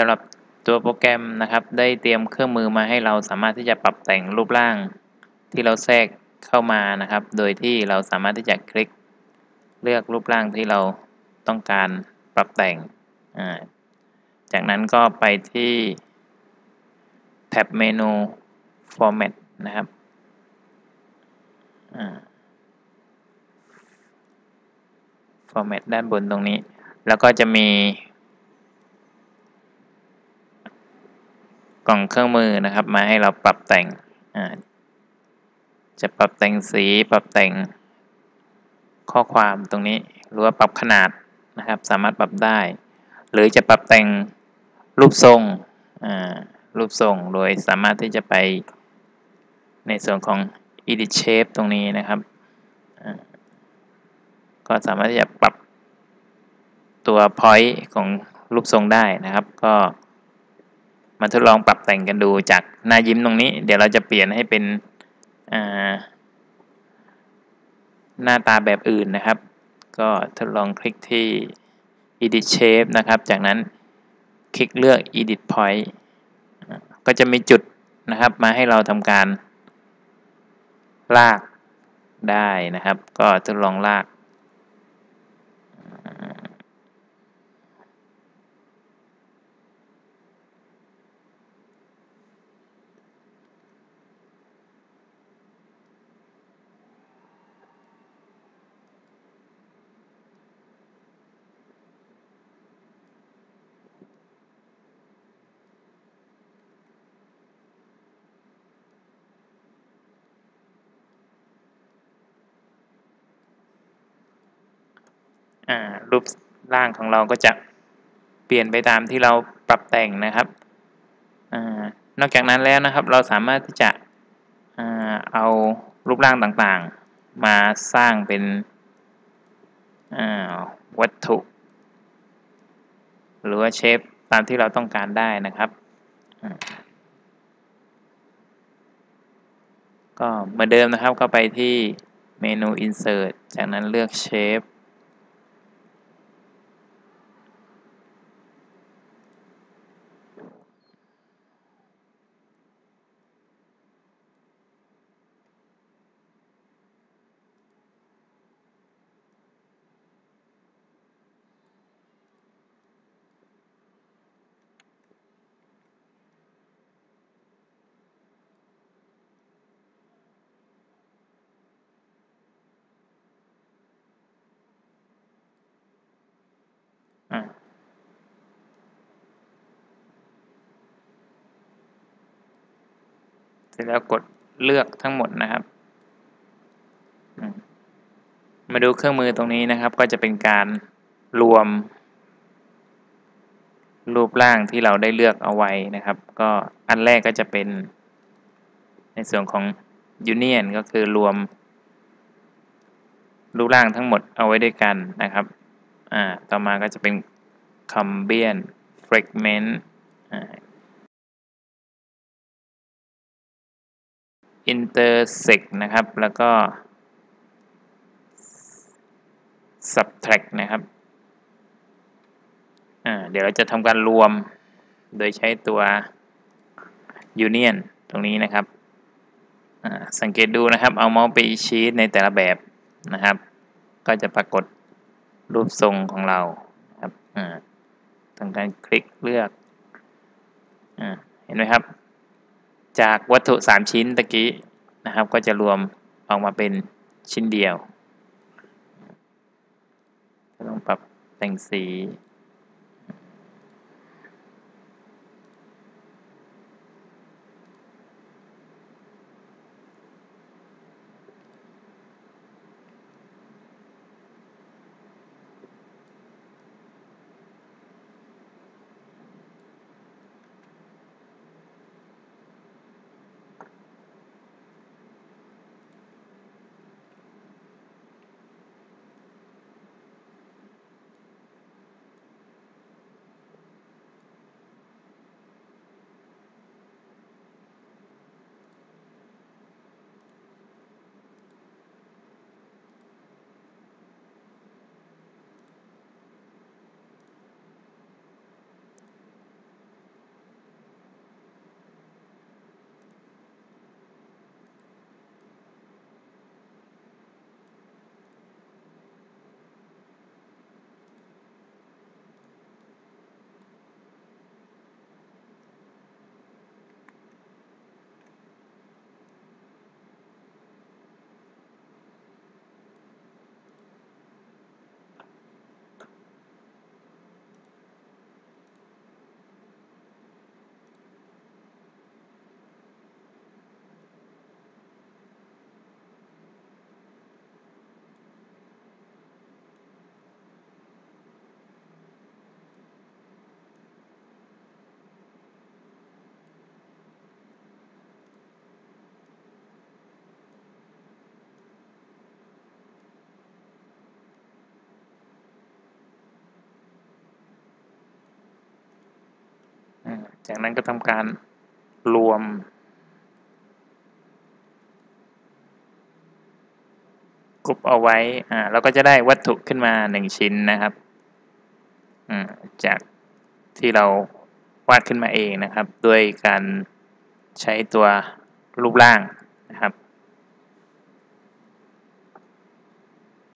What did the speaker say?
สำหรับตัวโปรแกรมนะครับ ได้เตรียมเครื่องมือมาให้เราสามารถที่จะปรับแต่งรูปร่าง ที่เราแทรกเข้ามานะครับ โดยที่เราสามารถที่จะคลิก เลือกรูปร่างที่เราต้องการปรับแต่ง จากนั้นก็ไปที่แท็บเมนู Format นะครับ Format ด้านบนตรงนี้ แล้วก็จะมี กล่องเครื่องมือนะครับ มาให้เราปรับแต่งจะปรับแต่งสีปรับแต่งข้อความตรงนี้หรือว่าปรับขนาดนะครับ สามารถปรับได้ หรือจะปรับแต่งรูปทรงรูปทรงโดยสามารถที่จะไปในส่วนของ edit shape ตรงนี้นะครับก็สามารถที่จะปรับตัว point ของรูปทรงได้นะครับ ก็ มาทดลองปรับแต่งกันดูจากหน้ายิ้มตรงนี้ เดี๋ยวเราจะเปลี่ยนให้เป็นหน้าตาแบบอื่นนะครับ ก็ทดลองคลิกที่ edit shape นะครับ จากนั้นคลิกเลือก edit point ก็จะมีจุดนะครับมาให้เราทำการลากได้นะครับ ก็ทดลองลาก รูปร่างของเราก็จะเปลี่ยนไปตามที่เราปรับแต่งนะครับอนอกจากนั้นแล้วนะครับ เราสามารถที่จะเอารูปร่างต่างๆ มาสร้างเป็นวัตถุ หรือว่าเชฟตามที่เราต้องการได้นะครับก็เหมือนเดิมนะครับก็ไปที่เมนู insert จากนั้นเลือก shape ร็จแล้วกดเลือกทั้งหมดนะครับ มาดูเครื่องมือตรงนี้นะครับ ก็จะเป็นการรวม รูปร่างที่เราได้เลือกเอาไว้นะครับ ก็อันแรกก็จะเป็น ในส่วนของ Union ก็คือรวม รูปร่างทั้งหมดเอาไว้ด้วยกันนะครับ อ่า ต่อมาก็จะเป็น Combine Fragment อ่า intersect นะครับ แล้วก็ subtract นะครับ เดี๋ยวเราจะทำการรวมโดยใช้ตัว union ตรงนี้นะครับ สังเกตดูนะครับ เอาเมาส์ไปชี้ในแต่ละแบบนะครับ ก็จะปรากฏรูปทรงของเราครับทำการคลิกเลือกเห็นไหมครับ จากวัตถุ 3 ชิ้นตะกี้นะครับ ก็จะรวมออกมาเป็นชิ้นเดียวต้องปรับแต่งสี จากนั้นก็ทำการรวม กรุบเอาไว้ อ่าเราก็จะได้วัตถุขึ้นมาหนึ่งชิ้นนะครับ อืมจากที่เราวาดขึ้นมาเองนะครับ ด้วยการใช้ตัวรูปร่างนะครับ